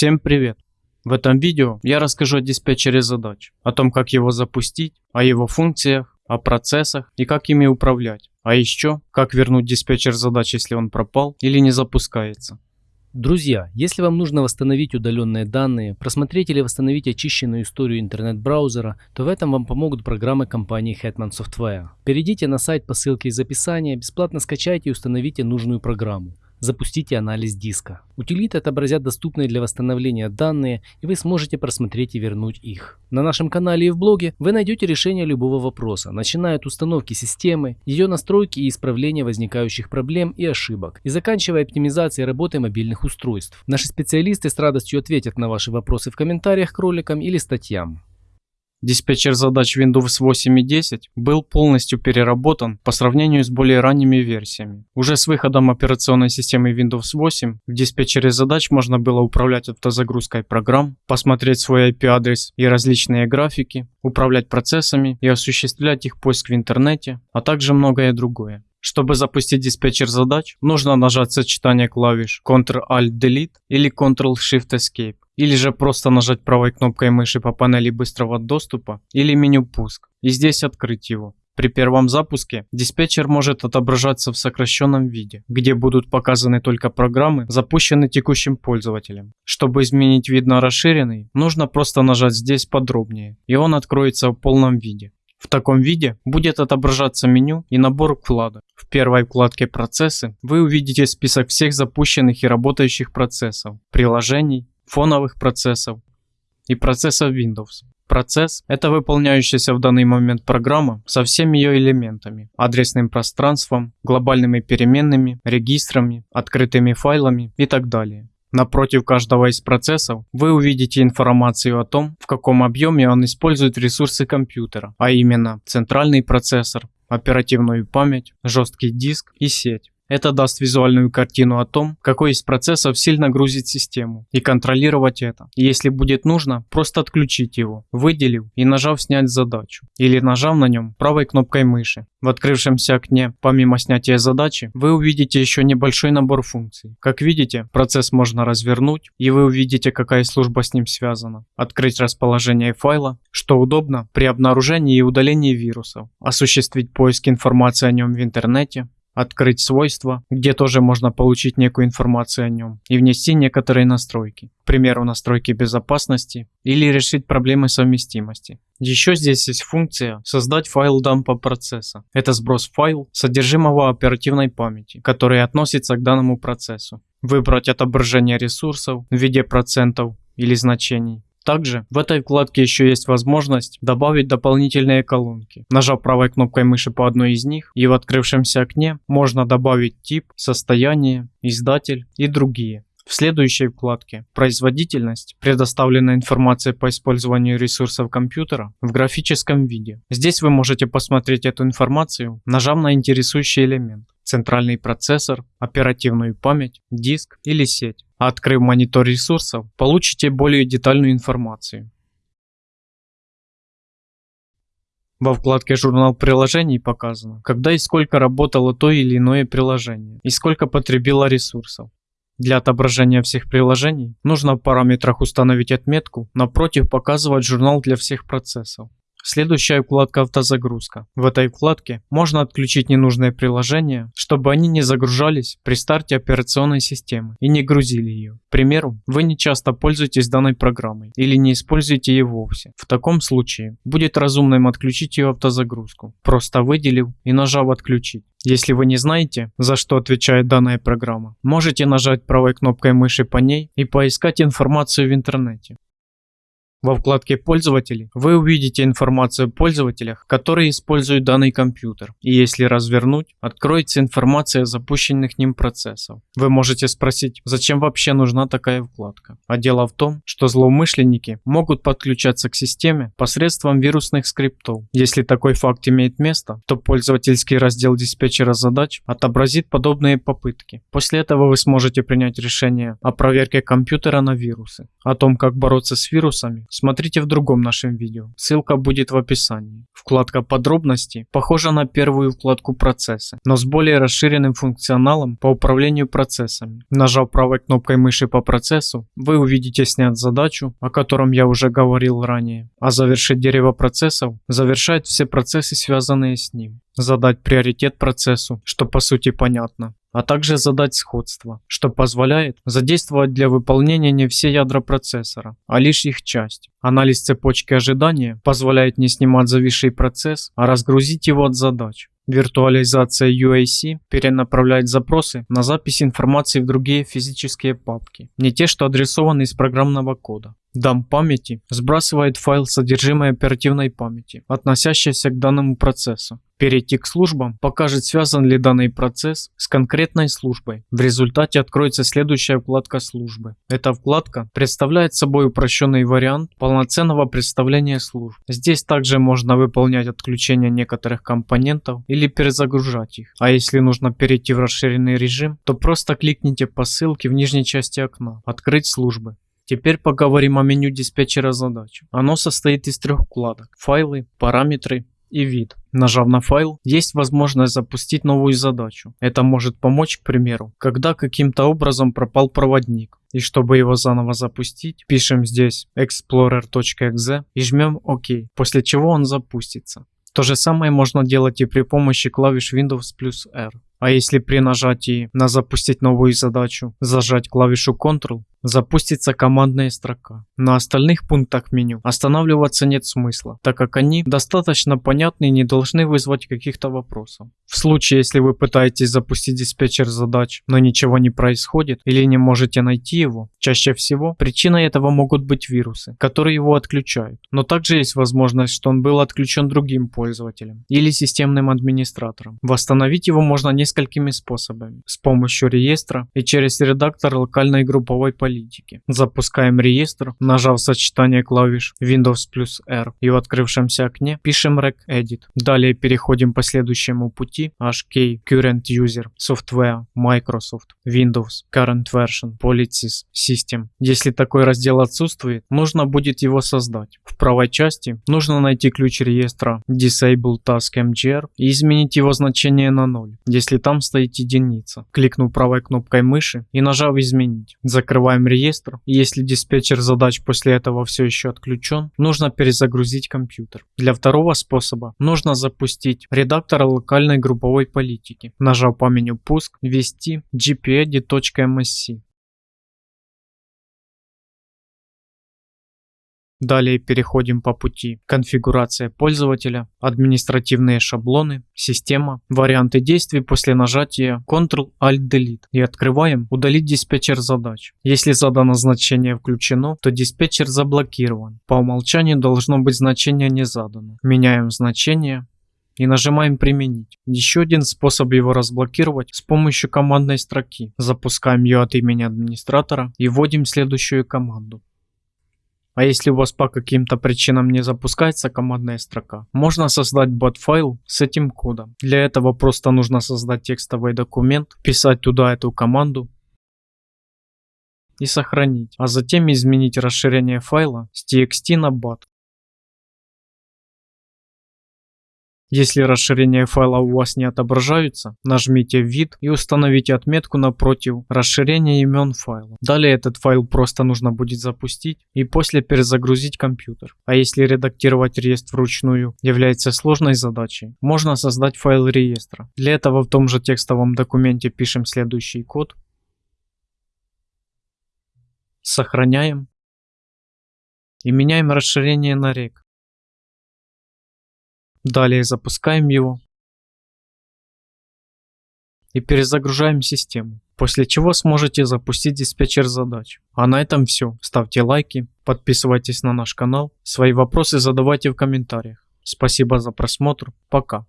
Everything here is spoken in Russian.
Всем привет! В этом видео я расскажу о диспетчере задач, о том как его запустить, о его функциях, о процессах и как ими управлять, а еще как вернуть диспетчер задач, если он пропал или не запускается. Друзья, если вам нужно восстановить удаленные данные, просмотреть или восстановить очищенную историю интернет-браузера, то в этом вам помогут программы компании Hetman Software. Перейдите на сайт по ссылке из описания, бесплатно скачайте и установите нужную программу. Запустите анализ диска. Утилиты отобразят доступные для восстановления данные, и вы сможете просмотреть и вернуть их. На нашем канале и в блоге вы найдете решение любого вопроса, начиная от установки системы, ее настройки и исправления возникающих проблем и ошибок, и заканчивая оптимизацией работы мобильных устройств. Наши специалисты с радостью ответят на ваши вопросы в комментариях к роликам или статьям. Диспетчер задач Windows 8 и 10 был полностью переработан по сравнению с более ранними версиями. Уже с выходом операционной системы Windows 8 в диспетчере задач можно было управлять автозагрузкой программ, посмотреть свой IP-адрес и различные графики, управлять процессами и осуществлять их поиск в интернете, а также многое другое. Чтобы запустить диспетчер задач, нужно нажать сочетание клавиш Ctrl-Alt-Delete или Ctrl-Shift-Escape, или же просто нажать правой кнопкой мыши по панели быстрого доступа или меню пуск и здесь открыть его. При первом запуске диспетчер может отображаться в сокращенном виде, где будут показаны только программы, запущенные текущим пользователем. Чтобы изменить вид на расширенный, нужно просто нажать здесь подробнее, и он откроется в полном виде. В таком виде будет отображаться меню и набор вкладок. В первой вкладке «Процессы» вы увидите список всех запущенных и работающих процессов, приложений, фоновых процессов и процессов Windows. Процесс – это выполняющаяся в данный момент программа со всеми ее элементами, адресным пространством, глобальными переменными, регистрами, открытыми файлами и так далее. Напротив каждого из процессов вы увидите информацию о том, в каком объеме он использует ресурсы компьютера, а именно центральный процессор, оперативную память, жесткий диск и сеть. Это даст визуальную картину о том, какой из процессов сильно грузит систему, и контролировать это. если будет нужно, просто отключить его, выделив и нажав снять задачу, или нажав на нем правой кнопкой мыши. В открывшемся окне, помимо снятия задачи, вы увидите еще небольшой набор функций. Как видите, процесс можно развернуть, и вы увидите, какая служба с ним связана. Открыть расположение файла, что удобно при обнаружении и удалении вирусов. Осуществить поиск информации о нем в интернете, открыть свойства, где тоже можно получить некую информацию о нем и внести некоторые настройки, к примеру настройки безопасности или решить проблемы совместимости. Еще здесь есть функция создать файл дампа процесса. Это сброс файл содержимого оперативной памяти, который относится к данному процессу. Выбрать отображение ресурсов в виде процентов или значений также в этой вкладке еще есть возможность добавить дополнительные колонки. Нажав правой кнопкой мыши по одной из них и в открывшемся окне можно добавить тип, состояние, издатель и другие. В следующей вкладке «Производительность» предоставлена информация по использованию ресурсов компьютера в графическом виде. Здесь вы можете посмотреть эту информацию, нажав на интересующий элемент центральный процессор, оперативную память, диск или сеть. А открыв монитор ресурсов, получите более детальную информацию. Во вкладке «Журнал приложений» показано, когда и сколько работало то или иное приложение, и сколько потребило ресурсов. Для отображения всех приложений нужно в параметрах установить отметку, напротив показывать журнал для всех процессов. Следующая вкладка автозагрузка. В этой вкладке можно отключить ненужные приложения, чтобы они не загружались при старте операционной системы и не грузили ее. К примеру, вы не часто пользуетесь данной программой или не используете ее вовсе. В таком случае будет разумным отключить ее автозагрузку, просто выделив и нажав отключить. Если вы не знаете, за что отвечает данная программа, можете нажать правой кнопкой мыши по ней и поискать информацию в интернете. Во вкладке «Пользователи» вы увидите информацию о пользователях, которые используют данный компьютер. И если развернуть, откроется информация о запущенных ним процессов. Вы можете спросить, зачем вообще нужна такая вкладка? А дело в том, что злоумышленники могут подключаться к системе посредством вирусных скриптов. Если такой факт имеет место, то пользовательский раздел диспетчера задач отобразит подобные попытки. После этого вы сможете принять решение о проверке компьютера на вирусы. О том, как бороться с вирусами, смотрите в другом нашем видео, ссылка будет в описании. Вкладка «Подробности» похожа на первую вкладку «Процессы», но с более расширенным функционалом по управлению процессами. Нажав правой кнопкой мыши по процессу, вы увидите снять задачу, о котором я уже говорил ранее, а завершить дерево процессов завершает все процессы, связанные с ним. Задать приоритет процессу, что по сути понятно а также задать сходство, что позволяет задействовать для выполнения не все ядра процессора, а лишь их часть. Анализ цепочки ожидания позволяет не снимать зависший процесс, а разгрузить его от задач. Виртуализация UAC перенаправляет запросы на запись информации в другие физические папки, не те, что адресованы из программного кода. Дам памяти сбрасывает файл содержимое оперативной памяти, относящийся к данному процессу. Перейти к службам покажет, связан ли данный процесс с конкретной службой. В результате откроется следующая вкладка службы. Эта вкладка представляет собой упрощенный вариант полноценного представления служб. Здесь также можно выполнять отключение некоторых компонентов или перезагружать их. А если нужно перейти в расширенный режим, то просто кликните по ссылке в нижней части окна «Открыть службы». Теперь поговорим о меню диспетчера задач. Оно состоит из трех вкладок. Файлы, параметры и вид. Нажав на файл, есть возможность запустить новую задачу. Это может помочь, к примеру, когда каким-то образом пропал проводник. И чтобы его заново запустить, пишем здесь explorer.exe и жмем ОК, после чего он запустится. То же самое можно делать и при помощи клавиш Windows плюс R. А если при нажатии на запустить новую задачу зажать клавишу Ctrl, запустится командная строка. На остальных пунктах меню останавливаться нет смысла, так как они достаточно понятны и не должны вызвать каких-то вопросов. В случае, если вы пытаетесь запустить диспетчер задач, но ничего не происходит или не можете найти его, чаще всего причиной этого могут быть вирусы, которые его отключают. Но также есть возможность, что он был отключен другим пользователем или системным администратором. Восстановить его можно несколькими способами. С помощью реестра и через редактор локальной групповой политики. Запускаем реестр, нажав сочетание клавиш Windows плюс R и в открывшемся окне пишем regedit. Далее переходим по следующему пути HK Current User Software Microsoft Windows Current Version Policies System. Если такой раздел отсутствует, нужно будет его создать. В правой части нужно найти ключ реестра Disable Task MGR и изменить его значение на 0, если там стоит единица. Кликнув правой кнопкой мыши и нажав изменить. Закрываем реестр. Если диспетчер задач после этого все еще отключен, нужно перезагрузить компьютер. Для второго способа нужно запустить редактор локальной групповой политики. Нажав по меню «Пуск», ввести gpedit.msc. Далее переходим по пути конфигурация пользователя, административные шаблоны, система, варианты действий после нажатия Ctrl-Alt-Delete и открываем удалить диспетчер задач. Если задано значение включено, то диспетчер заблокирован. По умолчанию должно быть значение не задано. Меняем значение и нажимаем «Применить». Еще один способ его разблокировать с помощью командной строки. Запускаем ее от имени администратора и вводим следующую команду. А если у вас по каким-то причинам не запускается командная строка, можно создать бот-файл с этим кодом. Для этого просто нужно создать текстовый документ, писать туда эту команду и сохранить, а затем изменить расширение файла с txt на bat. Если расширения файла у вас не отображаются, нажмите «Вид» и установите отметку напротив расширения имен файла. Далее этот файл просто нужно будет запустить и после перезагрузить компьютер. А если редактировать реестр вручную является сложной задачей, можно создать файл реестра. Для этого в том же текстовом документе пишем следующий код. Сохраняем и меняем расширение на рек. Далее запускаем его и перезагружаем систему, после чего сможете запустить диспетчер задач. А на этом все. Ставьте лайки, подписывайтесь на наш канал, свои вопросы задавайте в комментариях. Спасибо за просмотр, пока.